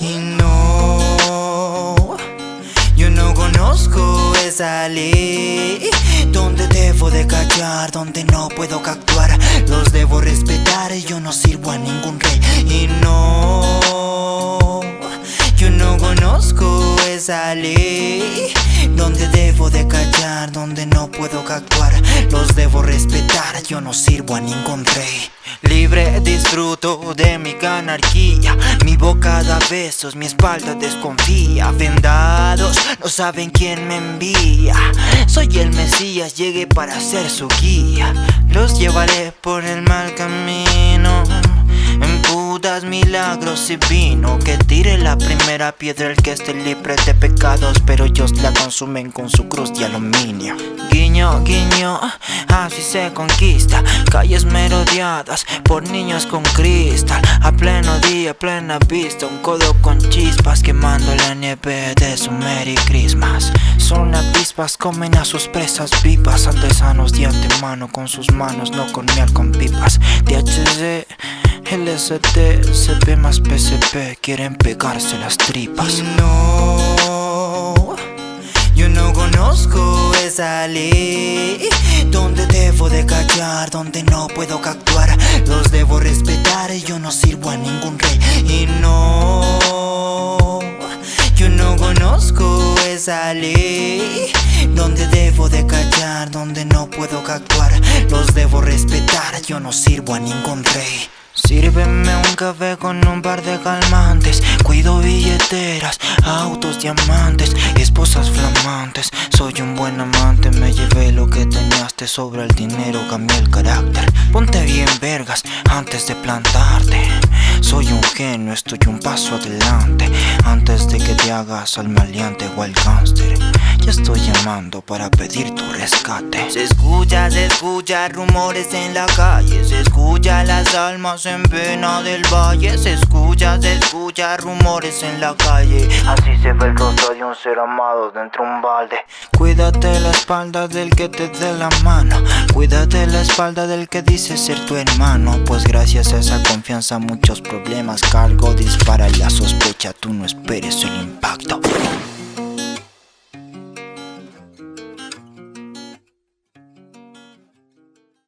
Y no, yo no conozco esa ley. Donde debo de callar, donde no puedo actuar Los debo respetar, yo no sirvo a ningún rey. Y no, yo no conozco esa ley. Donde debo de callar, donde no puedo actuar Los debo respetar, yo no sirvo a ningún rey. Libre disfruto de mi anarquía Mi boca da besos, mi espalda desconfía. Vendados, no saben quién me envía. Soy el Mesías, llegué para ser su guía. Los llevaré por el mal camino putas milagros y vino. Que tire la primera piedra el que esté libre de pecados Pero ellos la consumen con su cruz de aluminio. Guiño, guiño, así se conquista. Calles merodeadas por niños con cristal. A pleno día, plena vista Un codo con chispas quemando la nieve de su Merry Christmas Son avispas, comen a sus presas vivas. Artesanos de antemano con sus manos, no con miel con pipas DHC LSD, CP más PCP Quieren pegarse las tripas. No, yo no conozco esa ley. Donde debo de callar, donde no puedo actuar Los debo respetar, yo no sirvo a ningún rey. Y no, yo no conozco esa ley. Donde debo de callar, donde no puedo actuar Los debo respetar, yo no sirvo a ningún rey Sírveme un café con un par de calmantes. Cuido billeteras, autos, diamantes Esposas flamantes. Soy un buen amante Me llevé lo que teníaste. Sobre el dinero Cambié el carácter. Ponte bien vergas antes de plantarte. Soy un genio, estoy un paso adelante. Antes de que te hagas al maleante o al gánster Ya estoy llamando para pedir tu rescate. Se escucha, se escucha rumores en la calle. Se escucha las almas en pena del valle. Se escucha, se escucha rumores en la calle. Así se ve el rostro de un ser amado dentro de un balde. Cuídate la espalda del que te dé la mano. Cuídate la espalda del que dice ser tu hermano. Pues gracias a esa confianza muchos problemas cargo Dispara la sospecha, tú no esperes el impacto